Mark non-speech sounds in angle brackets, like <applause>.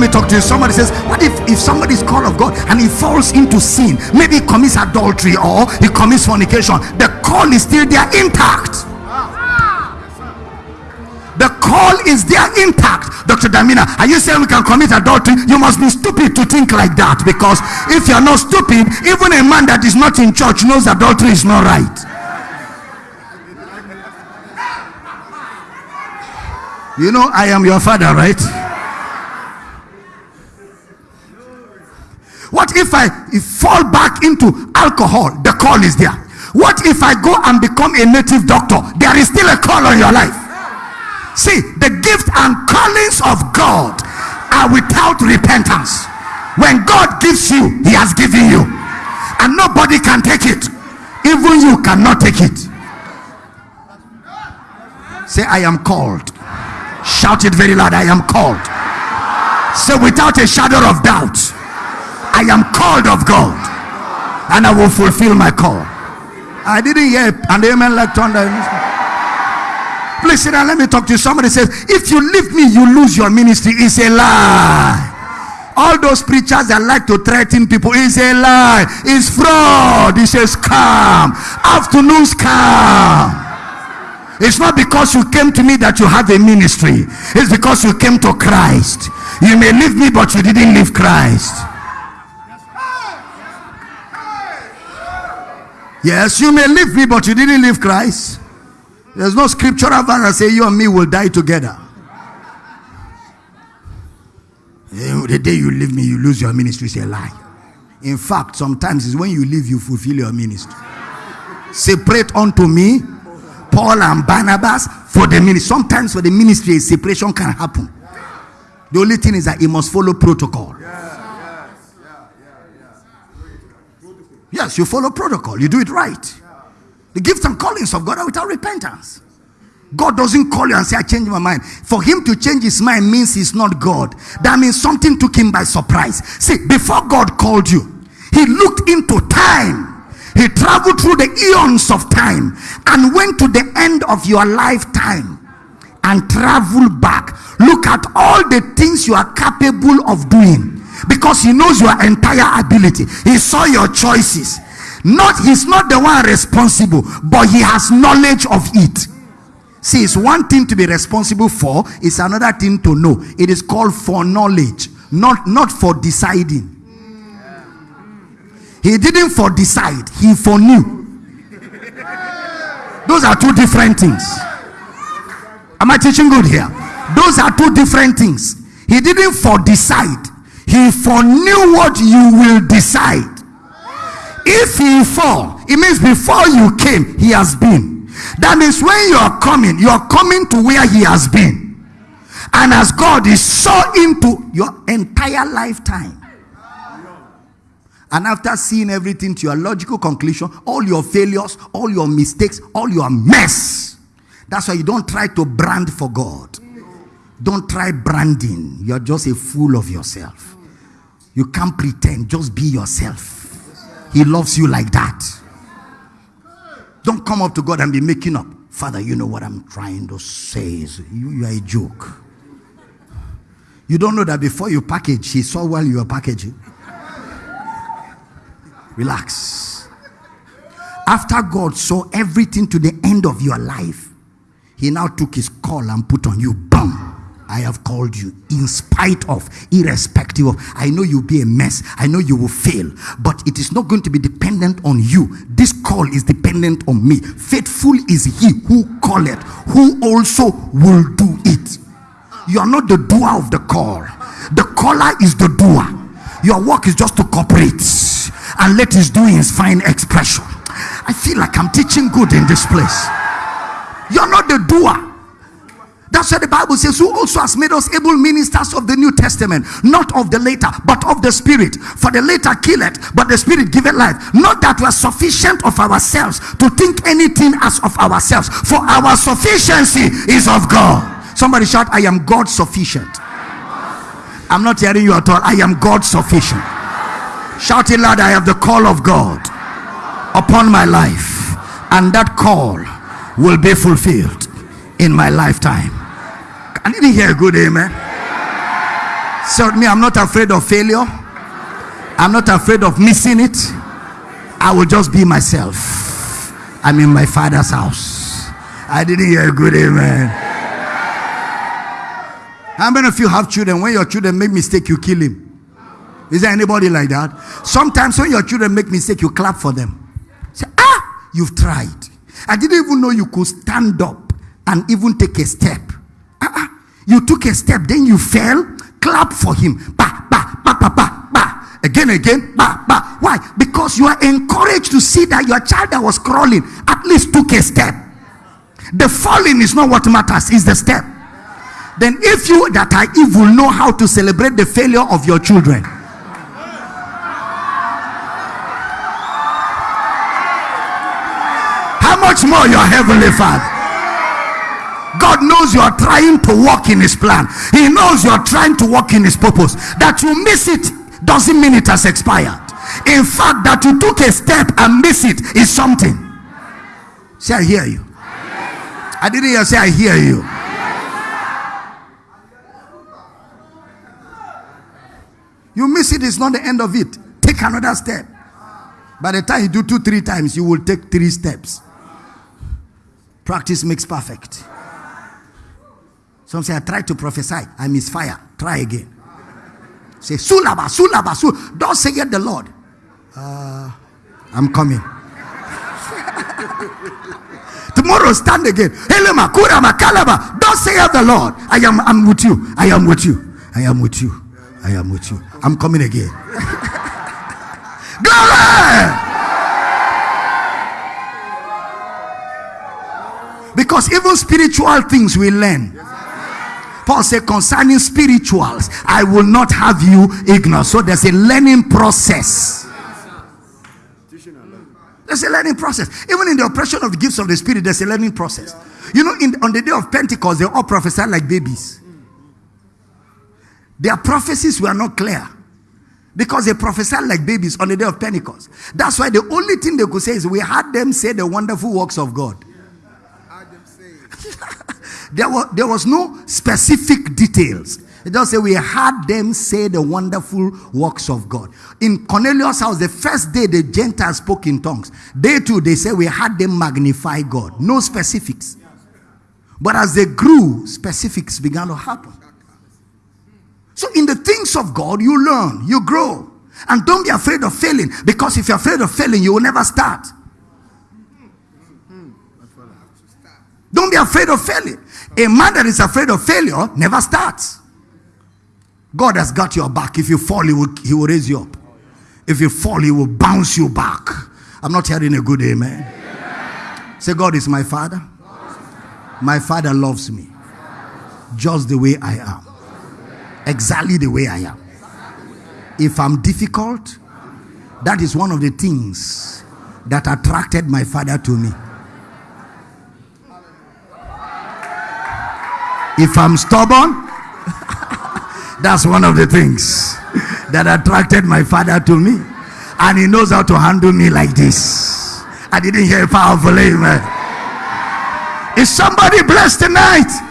me talk to you. Somebody says, What if if somebody is called of God and he falls into sin? Maybe he commits adultery or he commits fornication. The call is still there intact. The call is there intact. Dr. Damina, are you saying we can commit adultery? You must be stupid to think like that because if you're not stupid, even a man that is not in church knows adultery is not right. You know, I am your father, right? What if I fall back into alcohol? The call is there. What if I go and become a native doctor? There is still a call on your life. See, the gift and callings of God are without repentance. When God gives you, He has given you, and nobody can take it. Even you cannot take it. Say, I am called. Shout it very loud. I am called. Say, without a shadow of doubt, I am called of God, and I will fulfill my call. I didn't hear an amen like thunder. Please sit down. Let me talk to you. Somebody says, If you leave me, you lose your ministry. It's a lie. All those preachers that like to threaten people is a lie. It's fraud. It's a scam. Afternoon scam. It's not because you came to me that you have a ministry. It's because you came to Christ. You may leave me, but you didn't leave Christ. Yes, you may leave me, but you didn't leave Christ. There's no scriptural verse that say you and me will die together. Eh, the day you leave me, you lose your ministry. It's a lie. In fact, sometimes it's when you leave, you fulfill your ministry. Separate unto me Paul and Barnabas for the ministry. Sometimes for the ministry, a separation can happen. The only thing is that it must follow protocol. Yes, you follow protocol. You do it right. The gifts and callings of God are without repentance. God doesn't call you and say, I changed my mind. For him to change his mind means he's not God. That means something took him by surprise. See, before God called you, he looked into time. He traveled through the eons of time and went to the end of your lifetime and traveled back. Look at all the things you are capable of doing because he knows your entire ability. He saw your choices. Not he's not the one responsible, but he has knowledge of it. See, it's one thing to be responsible for, it's another thing to know. It is called foreknowledge, not not for deciding. He didn't for decide, he foreknew. Those are two different things. Am I teaching good here? Those are two different things. He didn't for decide, he foreknew what you will decide. If he fall, it means before you came, he has been. That means when you are coming, you are coming to where he has been. And as God is so into your entire lifetime. And after seeing everything to your logical conclusion, all your failures, all your mistakes, all your mess. That's why you don't try to brand for God. Don't try branding. You're just a fool of yourself. You can't pretend. Just be yourself. He loves you like that. Don't come up to God and be making up. Father, you know what I'm trying to say. You, you are a joke. You don't know that before you package, he saw while you were packaging. Relax. After God saw everything to the end of your life, he now took his call and put on you. Boom. I have called you in spite of, irrespective of. I know you'll be a mess. I know you will fail, but it is not going to be dependent on you. This call is dependent on me. Faithful is he who calleth, who also will do it. You are not the doer of the call, the caller is the doer. Your work is just to cooperate and let his doings find expression. I feel like I'm teaching good in this place. You're not the doer. That's what the Bible says, who also has made us able ministers of the New Testament, not of the later, but of the Spirit. For the later killeth, but the Spirit giveth life. Not that we're sufficient of ourselves to think anything as of ourselves, for our sufficiency is of God. Somebody shout, I am God sufficient. I'm not hearing you at all. I am God sufficient. Shout it loud, I have the call of God upon my life, and that call will be fulfilled in my lifetime. I didn't hear a good amen. So me, I'm not afraid of failure. I'm not afraid of missing it. I will just be myself. I'm in my father's house. I didn't hear a good amen. How many of you have children? When your children make mistake, you kill him. Is there anybody like that? Sometimes when your children make mistake, you clap for them. Say, ah, you've tried. I didn't even know you could stand up and even take a step. You took a step, then you fell. Clap for him. Ba, ba, ba, ba, ba, ba. Again, again. Ba, ba. Why? Because you are encouraged to see that your child that was crawling at least took a step. The falling is not what matters, it's the step. Then, if you that are evil know how to celebrate the failure of your children, how much more your heavenly father? God knows you are trying to walk in his plan. He knows you are trying to walk in his purpose. That you miss it doesn't mean it has expired. In fact, that you took a step and miss it is something. Say, I hear you. I didn't hear say, I hear you. You miss it, it's not the end of it. Take another step. By the time you do two, three times, you will take three steps. Practice makes perfect. Some say, I tried to prophesy, I misfire. Try again. Say, Sulaba, Sulaba, Sul. Don't say yet the Lord. Uh, I'm coming. <laughs> Tomorrow stand again. Helema, Kurama, Kalaba. Don't say yet the Lord. I am I'm with you. I am with you. I am with you. I am with you. I'm coming again. <laughs> Glory! Because even spiritual things we learn. Paul said, concerning spirituals, I will not have you ignorant. So there's a learning process. There's a learning process. Even in the oppression of the gifts of the Spirit, there's a learning process. You know, in, on the day of Pentecost, they all prophesied like babies. Their prophecies were not clear because they prophesied like babies on the day of Pentecost. That's why the only thing they could say is, We had them say the wonderful works of God. There, was, there was no specific details. It just say we had them say the wonderful works of God. In Cornelius' house, the first day the Gentiles spoke in tongues. Day two, they say we had them magnify God. No specifics. But as they grew, specifics began to happen. So in the things of God, you learn, you grow. And don't be afraid of failing. Because if you're afraid of failing, you will never start. Don't be afraid of failing. A man that is afraid of failure never starts. God has got your back. If you fall, he will, he will raise you up. If you fall, he will bounce you back. I'm not hearing a good amen. amen. Say, God is my father. My father loves me just the way I am. Exactly the way I am. If I'm difficult, that is one of the things that attracted my father to me. If I'm stubborn, that's one of the things that attracted my father to me. And he knows how to handle me like this. I didn't hear a powerful amen. Is somebody blessed tonight?